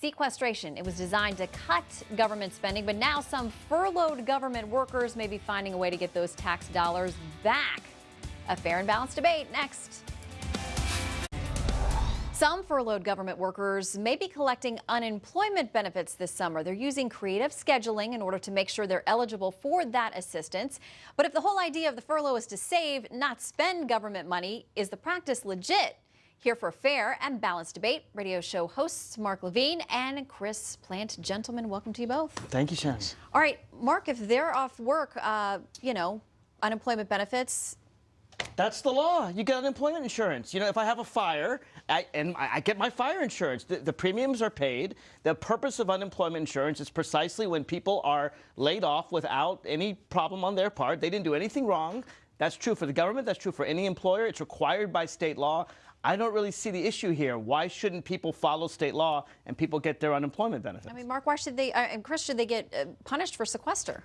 sequestration. It was designed to cut government spending, but now some furloughed government workers may be finding a way to get those tax dollars back. A fair and balanced debate next. Some furloughed government workers may be collecting unemployment benefits this summer. They're using creative scheduling in order to make sure they're eligible for that assistance. But if the whole idea of the furlough is to save, not spend government money, is the practice legit? Here for a fair and balanced debate, radio show hosts Mark Levine and Chris Plante. Gentlemen, welcome to you both. Thank you, Shannon. All right, Mark, if they're off work, uh, you know, unemployment benefits, that's the law. You get unemployment insurance. You know, if I have a fire I, and I, get my fire insurance, the, the, premiums are paid. The purpose of unemployment insurance is precisely when people are laid off without any problem on their part. They didn't do anything wrong. That's true for the government. That's true for any employer. It's required by state law. I don't really see the issue here. Why shouldn't people follow state law and people get their unemployment benefits? I mean, Mark, why should they, uh, and Chris, should they get uh, punished for sequester?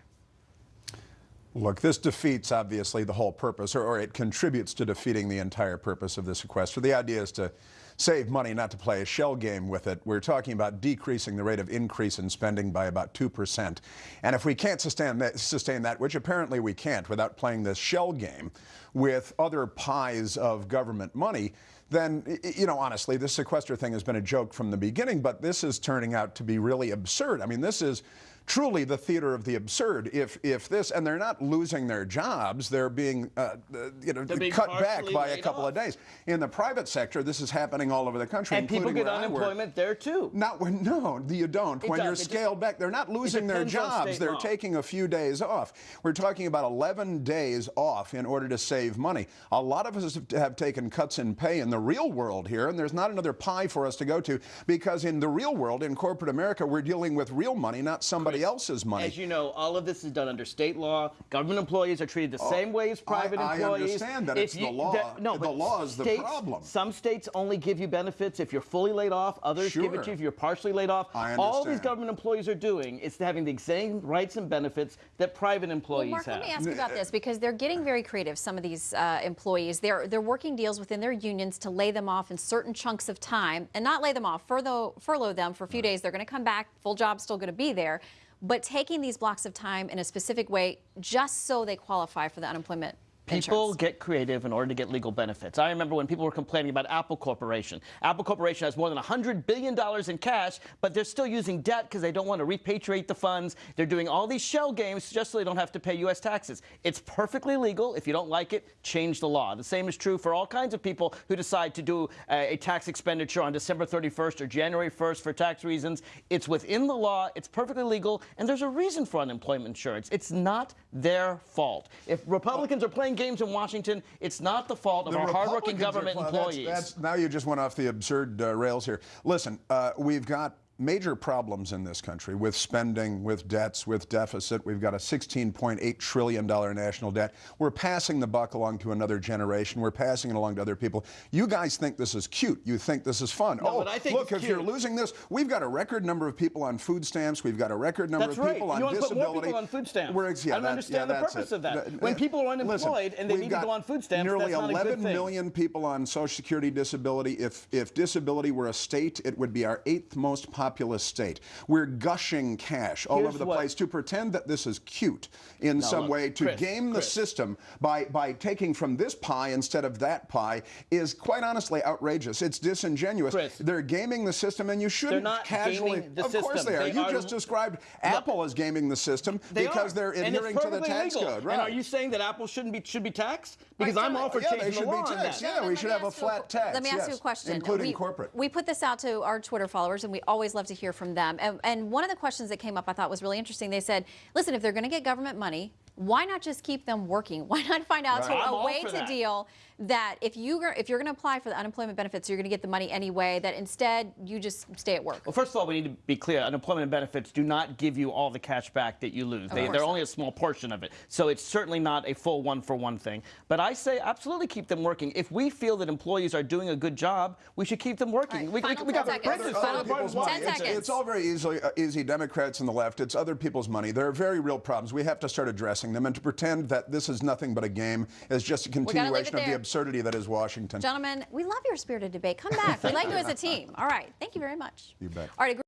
Look, this defeats obviously the whole purpose, or, or, it contributes to defeating the entire purpose of the sequester. The idea is to save money, not to play a shell game with it. We're talking about decreasing the rate of increase in spending by about 2%. And if we can't sustain that, sustain that, which apparently we can't without playing this shell game with other pies of government money, then, you know, honestly, this sequester thing has been a joke from the beginning, but this is turning out to be really absurd. I mean, this is truly the theater of the absurd. If if this and they're not losing their jobs, they're being uh, you know being cut back by a couple off. of days. In the private sector, this is happening all over the country, and people get unemployment there too. Not when no, you don't. It when does. you're scaled back, they're not losing their jobs. They're law. taking a few days off. We're talking about 11 days off in order to save money. A lot of us have taken cuts in pay in the real world here, and there's not another pie for us to go to because in the real world, in corporate America, we're dealing with real money, not somebody Chris, else's money as you know, all of this is done under state law. Government employees are treated the oh, same way as private I, employees. I understand that if it's you, the law. That, no, the law is states, the problem. Some states only give you benefits if you're fully laid off. Others sure. give it to you if you're partially laid off. I understand. All these government employees are doing is having the same rights and benefits that private employees well, Mark, have. let me ask you about this because they're getting very creative. Some of these uh, employees, they're they're working deals within their unions to lay them off in certain chunks of time and not lay them off, furlough, furlough them for a few right. days. They're going to come back. Full job's still going to be there but taking these blocks of time in a specific way just so they qualify for the unemployment People insurance. get creative in order to get legal benefits. I remember when people were complaining about Apple Corporation. Apple Corporation has more than $100 billion in cash, but they're still using debt because they don't want to repatriate the funds. They're doing all these shell games just so they don't have to pay U.S. taxes. It's perfectly legal. If you don't like it, change the law. The same is true for all kinds of people who decide to do a, a tax expenditure on December 31st or January 1st for tax reasons. It's within the law. It's perfectly legal. And there's a reason for unemployment insurance. It's not their fault. If Republicans are playing games in Washington. It's not the fault of the our hardworking government are, employees. That's, that's, now you just went off the absurd uh, rails here. Listen, uh, we've got major problems in this country with spending, with debts, with deficit. We've got a $16.8 trillion national debt. We're passing the buck along to another generation. We're passing it along to other people. You guys think this is cute. You think this is fun. No, oh, look, if cute. you're losing this, we've got a record number of people on food stamps. We've got a record number That's of right. people on you want disability. To put more people on food stamps. We're, yeah, I don't that, understand yeah, the purpose it. of that. When people are unemployed Listen, and they need to go on food stamps, nearly that's not 11 a good thing. million people on Social Security disability. If, if disability were a state, it would be our eighth most populous state. We're gushing cash all Here's over the what, place to pretend that this is cute in no, some look, way to Chris, game the Chris. system by, by taking from this pie instead of that pie is quite honestly outrageous. It's disingenuous. Chris, they're gaming the system and you shouldn't not casually. the of system. course they are. They you are, just described look, Apple as gaming the system they because are. they're adhering to the tax legal. code. Right. And are you saying that Apple shouldn't be should be taxed? Because I'm all for yeah, changing they should the law be taxed. on that. Yeah, we should have a flat tax. Let me ask yes, you a question. Including we, corporate. We put this out to our Twitter followers, and we always love to hear from them. And, and one of the questions that came up I thought was really interesting. They said, listen, if they're going to get government money, why not just keep them working? Why not find out right. a way to that. deal that if you if you're going to apply for the unemployment benefits, you're going to get the money anyway. That instead you just stay at work. Well, first of all, we need to be clear: unemployment benefits do not give you all the cash back that you lose. They, are only a small portion of it, so it's certainly not a full one-for-one thing. But I say absolutely keep them working. If we feel that employees are doing a good job, we should keep them working. Right, we, we, we got seconds. Other people's money. Ten It's, seconds. it's all very easily uh, easy. Democrats and the left. It's other people's money. There are very real problems. We have to start addressing them, and to pretend that this is nothing but a game is just a continuation of the absurdity that is Washington. Gentlemen, we love your spirited debate. Come back. We like you as a team. All right. Thank you very much. You bet. All right.